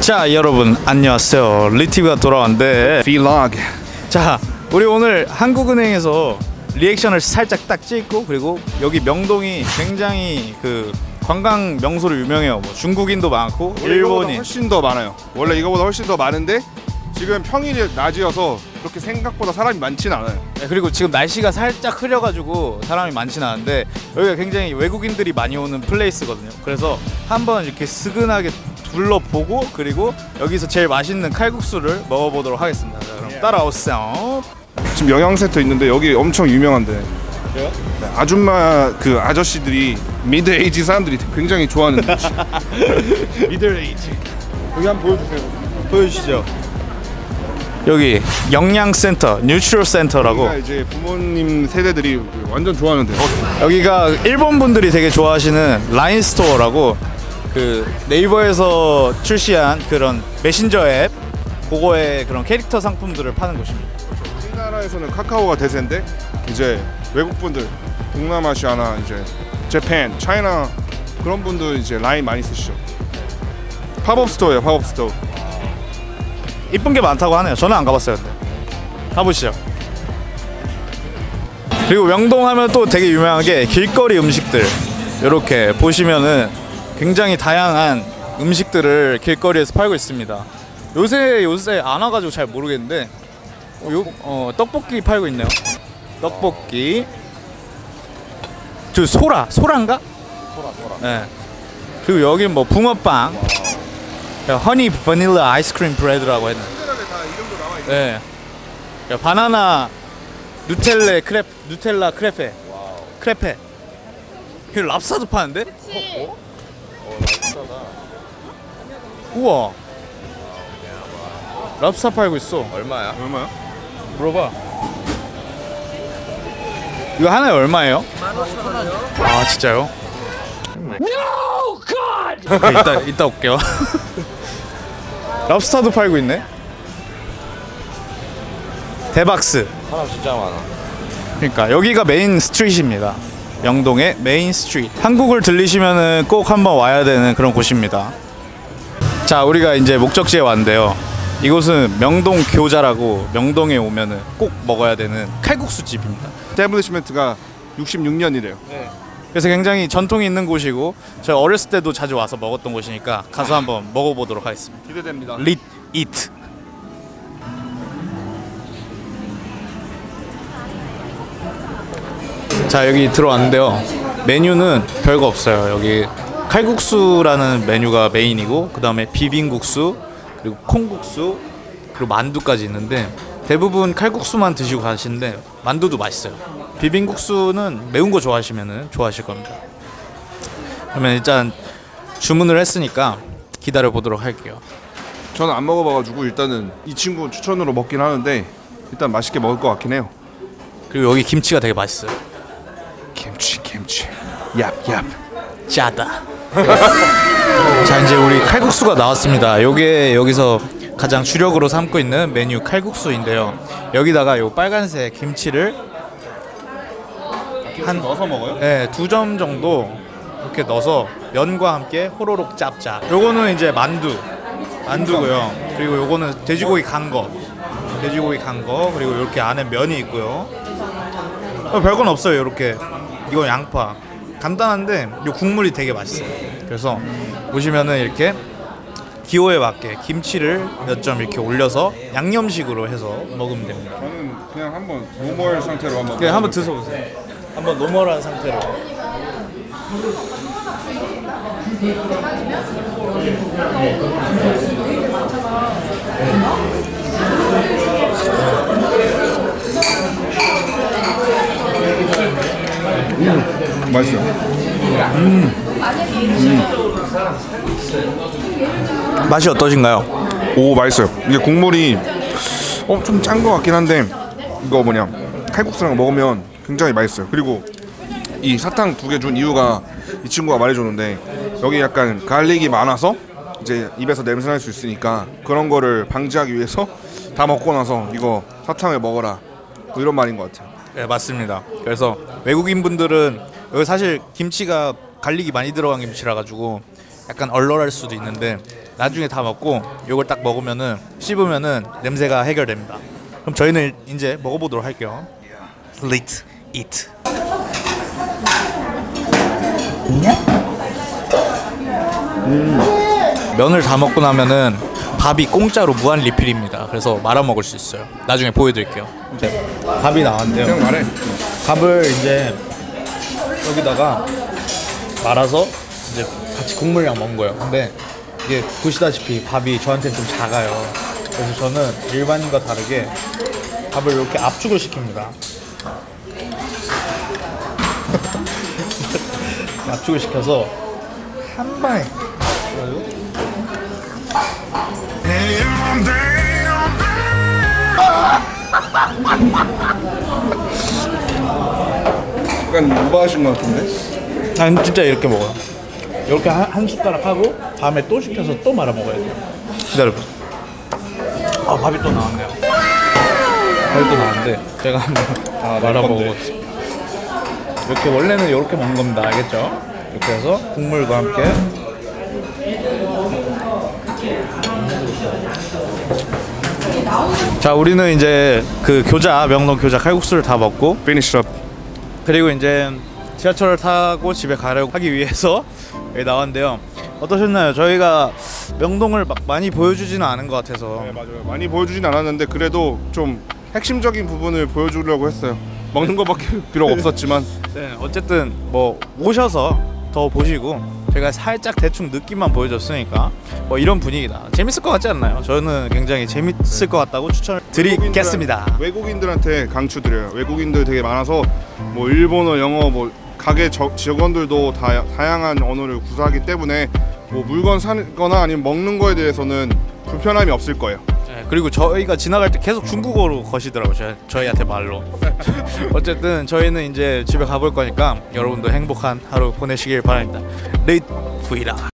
자 여러분 안녕하세요 리티브가 돌아왔는데 Vlog. 자 우리 오늘 한국은행에서 리액션을 살짝 딱 찍고 그리고 여기 명동이 굉장히 그 관광 명소로 유명해요 뭐 중국인도 많고 일본인 훨씬 더 많아요. 원래 이거보다 훨씬 더 많은데 지금 평일이 낮이어서 그렇게 생각보다 사람이 많진 않아요. 네, 그리고 지금 날씨가 살짝 흐려가지고 사람이 많지는 않은데 여기가 굉장히 외국인들이 많이 오는 place거든요 그래서 한번 이렇게 스근하게 둘러보고 그리고 여기서 제일 맛있는 칼국수를 먹어보도록 하겠습니다 자, 그럼 따라오세요 지금 영양센터 있는데 여기 엄청 유명한데. 그래요? 네, 아줌마 그 아저씨들이 mid age 사람들이 굉장히 좋아하는 음식. middle age 여기 한번 보여주세요. 보여주시죠. 여기 영양센터, neutral center라고 여기가 이제 부모님 세대들이 완전 좋아하는데. 어, 여기가 일본 분들이 되게 좋아하시는 라인 스토어라고 그 네이버에서 출시한 그런 메신저 앱 그거에 그런 캐릭터 상품들을 파는 곳입니다. 우리나라에서는 카카오가 대세인데 이제 외국 분들 동남아시아나 이제 Japan, China 그런 분들 이제 라인 많이 쓰시죠. 팝업 스토어예요, 팝업 스토어. 이쁜 게 많다고 하네요. 저는 안 가봤어요. 근데 가보시죠. 그리고 명동 하면 또 되게 유명한 게 길거리 음식들. 이렇게 보시면은 굉장히 다양한 음식들을 길거리에서 팔고 있습니다. 요새 요새 안 와가지고 잘 모르겠는데 어, 요, 어, 떡볶이 팔고 있네요. 떡볶이. 저 소라 소라인가? 소라 소라. 네. 그리고 여긴 뭐 붕어빵. 허니 바닐라 아이스크림 브레드라고 했는. 네. 야, 바나나 누텔레 크레 누텔라 크레페. 크레페. 이 랍스타도 파는데? 어? 우와. 랍스타 팔고 있어. 얼마야? 얼마야? 물어봐. 이거 하나에 얼마예요? 아 진짜요? No God. 이따 이따 올게요. 랍스타도 팔고 있네. 대박스. 사람 진짜 많아. 그러니까 여기가 main street입니다. 명동의 main street. 한국을 들리시면은 꼭 한번 와야 되는 그런 곳입니다. 자, 우리가 이제 목적지에 왔는데요. 이곳은 명동 교자라고 명동에 오면은 꼭 먹어야 되는 칼국수 집입니다. establishment가 66년이래요. 그래서 굉장히 전통이 있는 곳이고 저희 어렸을 때도 자주 와서 먹었던 곳이니까 가서 한번 먹어보도록 하겠습니다. 기대됩니다. 릿이 자 여기 들어왔는데요. 메뉴는 별거 없어요. 여기 칼국수라는 메뉴가 메인이고 그 다음에 비빔국수 그리고 콩국수 그리고 만두까지 있는데 대부분 칼국수만 드시고 가시는데 만두도 맛있어요. 비빔국수는 매운 거 좋아하시면 좋아하실 겁니다. 그러면 일단 주문을 했으니까 기다려 보도록 할게요. 저는 안 먹어봐가지고 일단은 이 친구 추천으로 먹긴 하는데 일단 맛있게 먹을 것 같긴 해요. 그리고 여기 김치가 되게 맛있어요. 김치, 김치. 얍, 얍. 짜다. 자 이제 우리 칼국수가 나왔습니다. 요게 여기서 가장 주력으로 삼고 있는 메뉴 칼국수인데요. 여기다가 요 빨간색 김치를 한 넣어서 먹어요? 네, 두점 정도 이렇게 넣어서 면과 함께 호로록 짭짭. 요거는 이제 만두, 만두고요. 그리고 요거는 돼지고기 간 거, 돼지고기 간 거. 그리고 이렇게 안에 면이 있고요. 어, 별건 없어요. 이렇게 이건 양파. 간단한데 요 국물이 되게 맛있어요. 그래서 보시면은 이렇게 기호에 맞게 김치를 몇 점 이렇게 올려서 양념식으로 해서 먹으면 됩니다. 저는 그냥 한번 normal 상태로 한번. 그냥 한번 드셔보세요. 한번 normal한 상태로. 맛있어요. 맛이 어떠신가요? 오 맛있어요. 이게 국물이 어 좀 짠 것 같긴 한데 이거 뭐냐 칼국수랑 먹으면 굉장히 맛있어요. 그리고 이 사탕 두 개 준 이유가 이 친구가 말해줬는데 여기 약간 갈릭이 많아서 이제 입에서 냄새 날 수 있으니까 그런 거를 방지하기 위해서 다 먹고 나서 이거 사탕을 먹어라 뭐 이런 말인 것 같아요. 네 맞습니다. 그래서 외국인 분들은 여기 사실 김치가 갈릭이 많이 들어간 김치라 가지고 약간 얼얼할 수도 있는데 나중에 다 먹고 요걸 딱 먹으면은 씹으면은 냄새가 해결됩니다. 그럼 저희는 이제 먹어보도록 할게요. Let's eat. 음. 면을 다 먹고 나면은 밥이 공짜로 무한 리필입니다. 그래서 말아 먹을 수 있어요. 나중에 보여드릴게요. 이제 밥이 나왔는데요. 그냥 말해. 밥을 이제 여기다가 말아서 이제 같이 국물이랑 먹은 거예요. 근데 이게 보시다시피 밥이 저한테는 좀 작아요. 그래서 저는 일반인과 다르게 밥을 이렇게 압축을 시킵니다. 압축을 시켜서 한 방에 약간 오버하신 것 같은데? 난 진짜 이렇게 먹어요. 이렇게 한, 한 숟가락 하고 다음에 또 시켜서 또 말아 먹어야 돼요. 기다려봐. 아 밥이 또 나왔네요. 밥이 또 나왔는데 제가 한번 말아 먹고 이렇게 원래는 이렇게 먹는 겁니다. 알겠죠? 이렇게 해서 국물과 함께 자 우리는 이제 그 교자 명동 교자 칼국수를 다 먹고 Finish up. 그리고 이제 지하철을 타고 집에 가려고 하기 위해서 여기 나왔는데요. 어떠셨나요? 저희가 명동을 막 많이 보여주지는 않은 것 같아서 네 맞아요. 많이 보여주진 않았는데 그래도 좀 핵심적인 부분을 보여주려고 했어요. 먹는 것밖에 비록 없었지만 네, 어쨌든 뭐 오셔서 더 보시고 제가 살짝 대충 느낌만 보여줬으니까 뭐 이런 분위기다. 재밌을 것 같지 않나요? 저는 굉장히 재밌을 것 같다고 추천을 드리겠습니다. 외국인들한테 강추 드려요. 외국인들 되게 많아서 뭐 일본어, 영어, 뭐 가게 저, 직원들도 다 다양한 언어를 구사하기 때문에 뭐 물건 사거나 아니면 먹는 거에 대해서는 불편함이 없을 거예요. 네, 그리고 저희가 지나갈 때 계속 중국어로 거시더라고요. 저희, 저희한테 말로. 어쨌든 저희는 이제 집에 가볼 거니까 여러분도 행복한 하루 보내시길 바랍니다. 레이트 브이라.